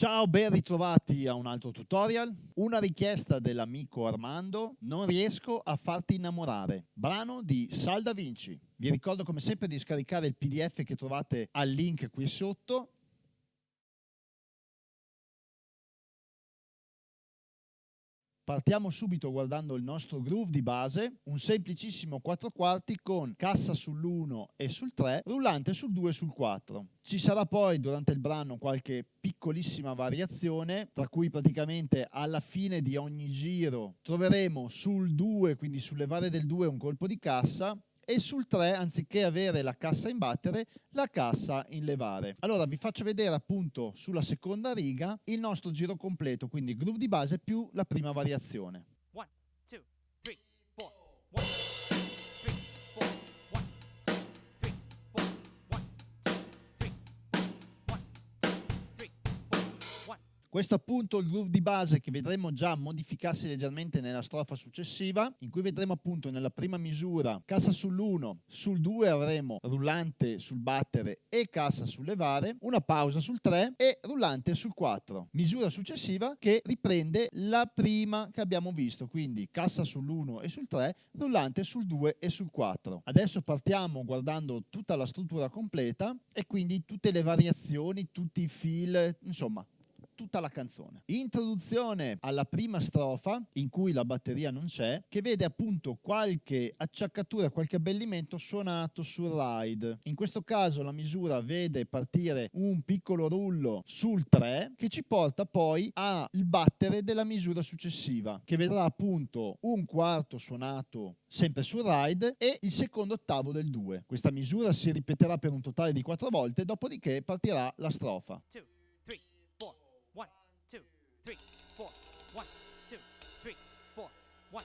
Ciao, ben ritrovati a un altro tutorial. Una richiesta dell'amico Armando, non riesco a farti innamorare, brano di Sal da Vinci. Vi ricordo come sempre di scaricare il pdf che trovate al link qui sotto Partiamo subito guardando il nostro groove di base, un semplicissimo 4 quarti con cassa sull'1 e sul 3, rullante sul 2 e sul 4. Ci sarà poi durante il brano qualche piccolissima variazione, tra cui praticamente alla fine di ogni giro troveremo sul 2, quindi sulle varie del 2 un colpo di cassa, e sul 3 anziché avere la cassa in battere la cassa in levare. Allora vi faccio vedere appunto sulla seconda riga il nostro giro completo quindi groove di base più la prima variazione Questo appunto il groove di base che vedremo già modificarsi leggermente nella strofa successiva, in cui vedremo appunto nella prima misura cassa sull'1, sul 2 avremo rullante sul battere e cassa sul levare, una pausa sul 3 e rullante sul 4. Misura successiva che riprende la prima che abbiamo visto, quindi cassa sull'1 e sul 3, rullante sul 2 e sul 4. Adesso partiamo guardando tutta la struttura completa e quindi tutte le variazioni, tutti i fil, insomma tutta la canzone. Introduzione alla prima strofa, in cui la batteria non c'è, che vede appunto qualche acciaccatura, qualche abbellimento suonato sul ride. In questo caso la misura vede partire un piccolo rullo sul 3 che ci porta poi al battere della misura successiva, che vedrà appunto un quarto suonato sempre sul ride e il secondo ottavo del 2. Questa misura si ripeterà per un totale di 4 volte, dopodiché partirà la strofa. Two. three, four, one, two, three, four, one.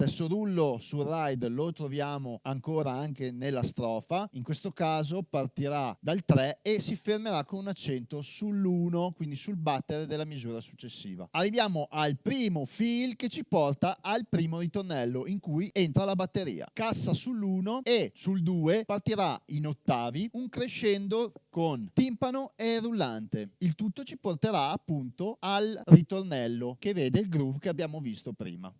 Stesso rullo sul ride lo troviamo ancora anche nella strofa, in questo caso partirà dal 3 e si fermerà con un accento sull'1, quindi sul battere della misura successiva. Arriviamo al primo fill che ci porta al primo ritornello in cui entra la batteria. Cassa sull'1 e sul 2 partirà in ottavi un crescendo con timpano e rullante. Il tutto ci porterà appunto al ritornello che vede il groove che abbiamo visto prima.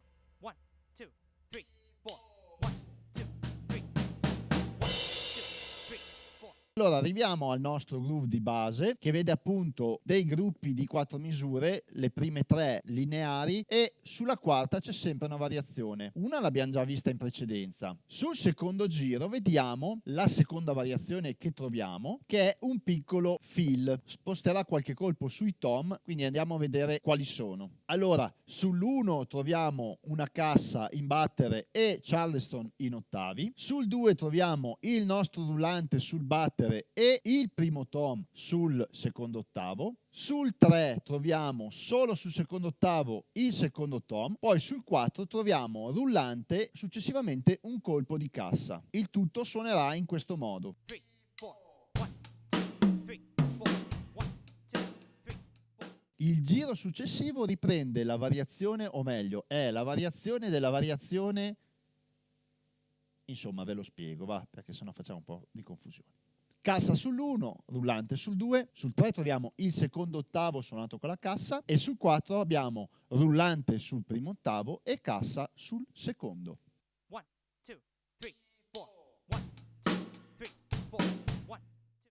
Allora arriviamo al nostro groove di base che vede appunto dei gruppi di quattro misure, le prime tre lineari e sulla quarta c'è sempre una variazione. Una l'abbiamo già vista in precedenza. Sul secondo giro vediamo la seconda variazione che troviamo che è un piccolo fill. Sposterà qualche colpo sui tom, quindi andiamo a vedere quali sono. Allora sull'1 troviamo una cassa in battere e Charleston in ottavi. Sul 2 troviamo il nostro rullante sul battere prendere e il primo tom sul secondo ottavo, sul 3 troviamo solo sul secondo ottavo il secondo tom, poi sul 4 troviamo rullante successivamente un colpo di cassa. Il tutto suonerà in questo modo. Il giro successivo riprende la variazione, o meglio, è la variazione della variazione, insomma ve lo spiego, va, perché sennò facciamo un po' di confusione cassa sull'1, rullante sul 2, sul 3 troviamo il secondo ottavo suonato con la cassa e sul 4 abbiamo rullante sul primo ottavo e cassa sul secondo.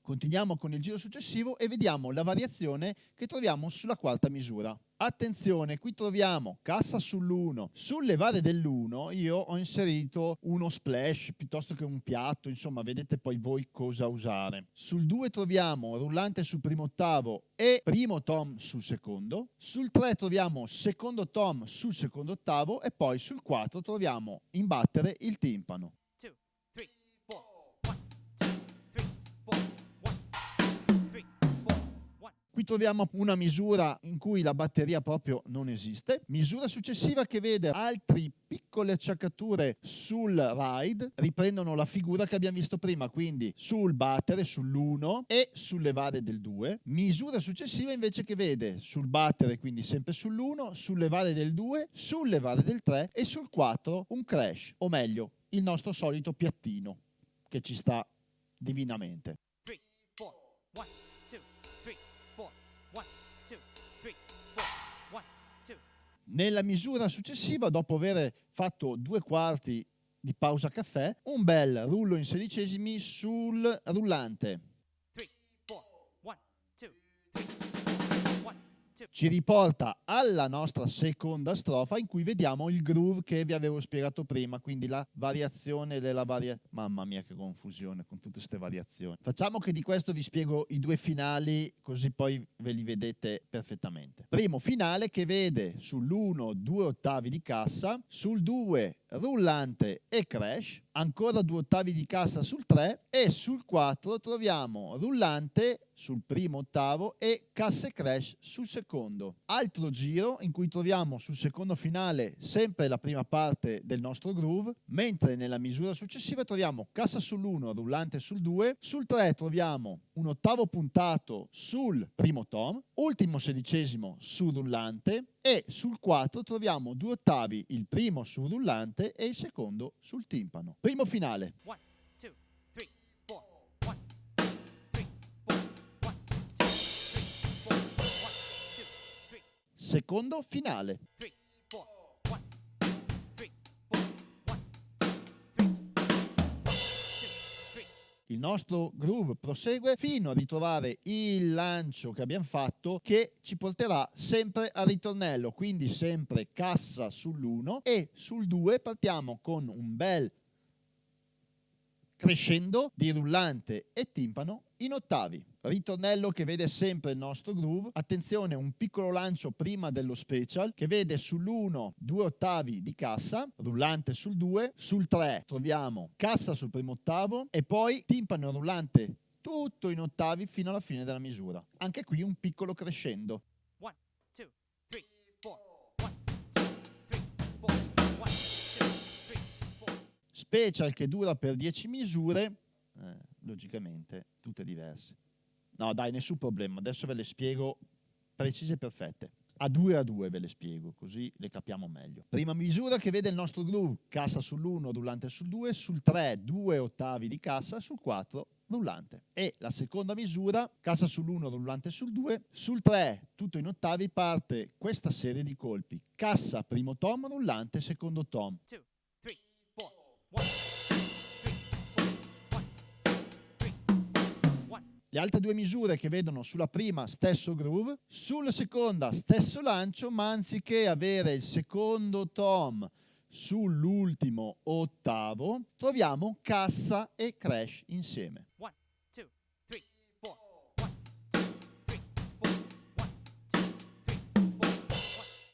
Continuiamo con il giro successivo e vediamo la variazione che troviamo sulla quarta misura. Attenzione, qui troviamo cassa sull'1. Sul levare dell'1 io ho inserito uno splash piuttosto che un piatto, insomma vedete poi voi cosa usare. Sul 2 troviamo rullante sul primo ottavo e primo tom sul secondo. Sul 3 troviamo secondo tom sul secondo ottavo e poi sul 4 troviamo in battere il timpano. Qui troviamo una misura in cui la batteria proprio non esiste. Misura successiva che vede altre piccole acciaccature sul ride, riprendono la figura che abbiamo visto prima, quindi sul battere, sull'1 e sul levare del 2. Misura successiva invece che vede sul battere, quindi sempre sull'1, sul levare del 2, sul levare del 3 e sul 4 un crash, o meglio, il nostro solito piattino che ci sta divinamente. three, four, Nella misura successiva, dopo aver fatto due quarti di pausa caffè, un bel rullo in sedicesimi sul rullante. Ci riporta alla nostra seconda strofa in cui vediamo il groove che vi avevo spiegato prima, quindi la variazione della varia... Mamma mia che confusione con tutte queste variazioni. Facciamo che di questo vi spiego i due finali così poi ve li vedete perfettamente. Primo finale che vede sull'1 due ottavi di cassa, sul 2 rullante e crash, ancora due ottavi di cassa sul 3 e sul 4 troviamo rullante sul primo ottavo e cassa e crash sul secondo. Altro giro in cui troviamo sul secondo finale sempre la prima parte del nostro groove, mentre nella misura successiva troviamo cassa sull'1, rullante sul 2, sul 3 troviamo un ottavo puntato sul primo tom, ultimo sedicesimo sul rullante e sul 4 troviamo due ottavi, il primo sul rullante e il secondo sul timpano. Primo finale. One, two, three, four, Secondo finale. three, Il nostro groove prosegue fino a ritrovare il lancio che abbiamo fatto che ci porterà sempre al ritornello, quindi sempre cassa sull'1 e sul 2 partiamo con un bel crescendo di rullante e timpano in ottavi. Ritornello che vede sempre il nostro groove. Attenzione, un piccolo lancio prima dello special che vede sull'1 due ottavi di cassa, rullante sul 2, sul 3 troviamo cassa sul primo ottavo e poi timpano rullante tutto in ottavi fino alla fine della misura. Anche qui un piccolo crescendo. One, two, three, four, one, two, three, four, one, two, three, four. Special che dura per 10 misure, eh, logicamente tutte diverse. No dai, nessun problema, adesso ve le spiego precise e perfette. A due a due ve le spiego, così le capiamo meglio. Prima misura che vede il nostro groove, cassa sull'1, rullante sul 2, sul 3 due ottavi di cassa, sul 4 rullante. E la seconda misura, cassa sull'1, rullante sul 2, sul 3 tutto in ottavi parte questa serie di colpi. Cassa primo tom, rullante secondo tom. two, three, four, Le altre due misure che vedono sulla prima stesso groove, sulla seconda stesso lancio, ma anziché avere il secondo tom sull'ultimo ottavo, troviamo cassa e crash insieme. One.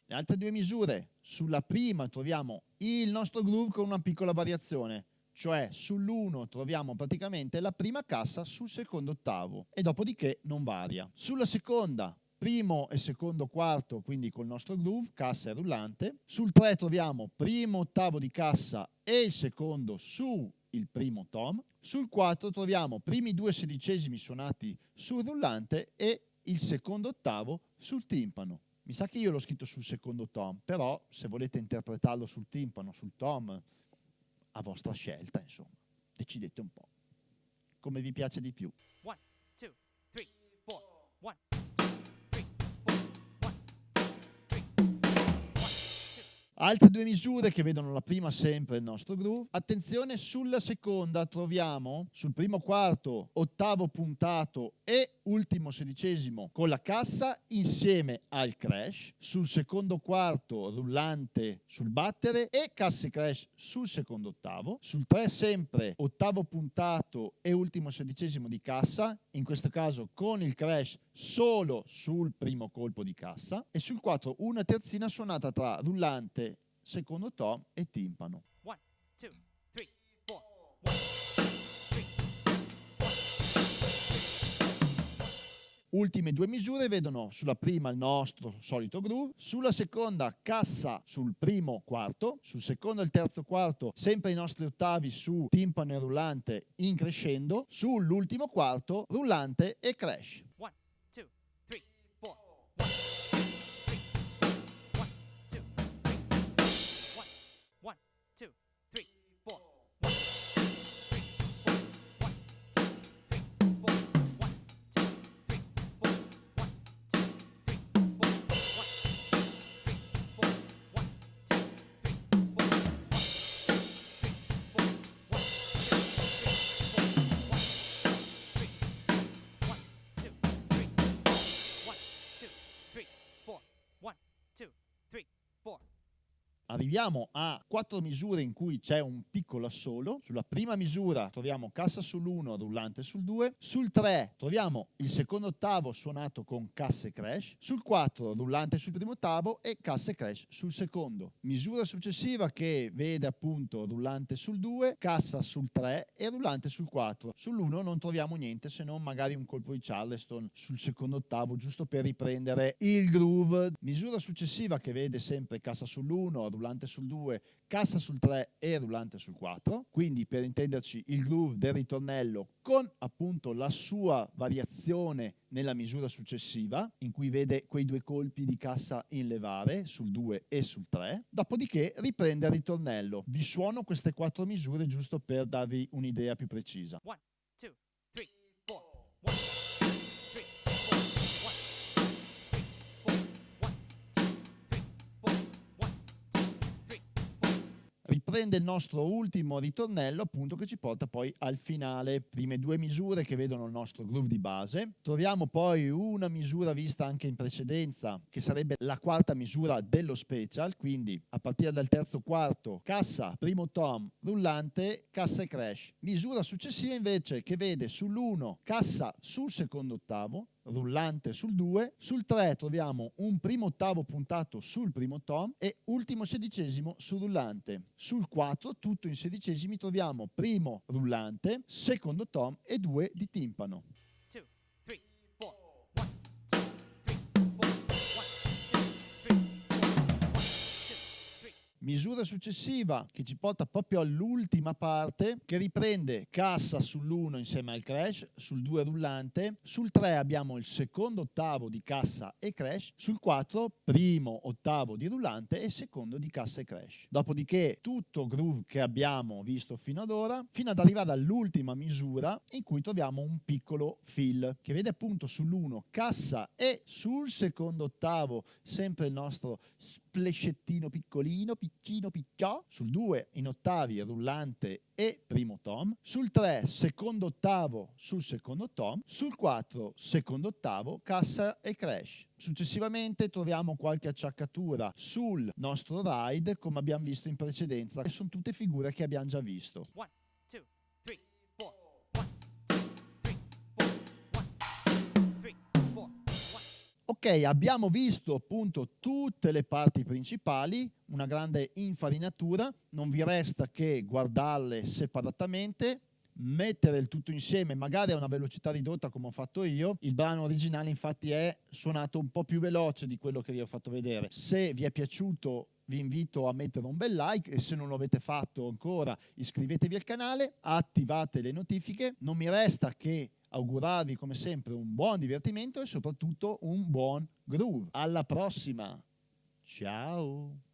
Le altre due misure, sulla prima troviamo il nostro groove con una piccola variazione, cioè sull'1 troviamo praticamente la prima cassa sul secondo ottavo e dopodiché non varia. Sulla seconda primo e secondo quarto, quindi col nostro groove, cassa e rullante. Sul 3 troviamo primo ottavo di cassa e il secondo su il primo tom. Sul 4 troviamo primi due sedicesimi suonati sul rullante e il secondo ottavo sul timpano. Mi sa che io l'ho scritto sul secondo tom, però se volete interpretarlo sul timpano, sul tom, a vostra scelta, insomma. Decidete un po'. Come vi piace di più. Altre due misure che vedono la prima sempre il nostro groove. Attenzione, sulla seconda troviamo sul primo quarto ottavo puntato e ultimo sedicesimo con la cassa insieme al crash. Sul secondo quarto rullante sul battere e cassa e crash sul secondo ottavo. Sul 3 sempre ottavo puntato e ultimo sedicesimo di cassa, in questo caso con il crash solo sul primo colpo di cassa. E sul 4 una terzina suonata tra rullante secondo tom e timpano. One, two, three, four, one, three, Ultime due misure vedono sulla prima il nostro solito groove, sulla seconda cassa sul primo quarto, sul secondo e il terzo quarto sempre i nostri ottavi su timpano e rullante in crescendo, sull'ultimo quarto rullante e crash. Two, Arriviamo a quattro misure in cui c'è un piccolo assolo. Sulla prima misura troviamo cassa sull'1, rullante sul 2. Sul 3 troviamo il secondo ottavo suonato con cassa e crash. Sul 4 rullante sul primo ottavo e cassa e crash sul secondo. Misura successiva che vede appunto rullante sul 2, cassa sul 3 e rullante sul 4. Sull'1 non troviamo niente se non magari un colpo di Charleston sul secondo ottavo giusto per riprendere il groove. Misura successiva che vede sempre cassa sull'1, rullante sul 2, cassa sul 3 e rullante sul 4. Quindi per intenderci il groove del ritornello con appunto la sua variazione nella misura successiva in cui vede quei due colpi di cassa in levare sul 2 e sul 3. Dopodiché riprende il ritornello. Vi suono queste quattro misure giusto per darvi un'idea più precisa. One, two, riprende il nostro ultimo ritornello appunto che ci porta poi al finale. Prime due misure che vedono il nostro groove di base. Troviamo poi una misura vista anche in precedenza che sarebbe la quarta misura dello special quindi a partire dal terzo quarto cassa primo tom rullante cassa e crash. Misura successiva invece che vede sull'1 cassa sul secondo ottavo rullante sul 2, sul 3 troviamo un primo ottavo puntato sul primo tom e ultimo sedicesimo sul rullante. Sul 4, tutto in sedicesimi, troviamo primo rullante, secondo tom e due di timpano. Two, Misura successiva che ci porta proprio all'ultima parte che riprende cassa sull'1 insieme al crash, sul 2 rullante, sul 3 abbiamo il secondo ottavo di cassa e crash, sul 4 primo ottavo di rullante e secondo di cassa e crash. Dopodiché tutto groove che abbiamo visto fino ad ora fino ad arrivare all'ultima misura in cui troviamo un piccolo fill che vede appunto sull'1 cassa e sul secondo ottavo sempre il nostro splescettino piccolino, piccino, picciò, sul 2 in ottavi rullante e primo tom, sul 3 secondo ottavo sul secondo tom, sul 4 secondo ottavo cassa e crash. Successivamente troviamo qualche acciaccatura sul nostro ride come abbiamo visto in precedenza, che sono tutte figure che abbiamo già visto. One, Ok, abbiamo visto appunto tutte le parti principali, una grande infarinatura, non vi resta che guardarle separatamente, mettere il tutto insieme, magari a una velocità ridotta come ho fatto io. Il brano originale infatti è suonato un po' più veloce di quello che vi ho fatto vedere. Se vi è piaciuto vi invito a mettere un bel like e se non lo avete fatto ancora iscrivetevi al canale, attivate le notifiche. Non mi resta che augurarvi come sempre un buon divertimento e soprattutto un buon groove. Alla prossima! Ciao!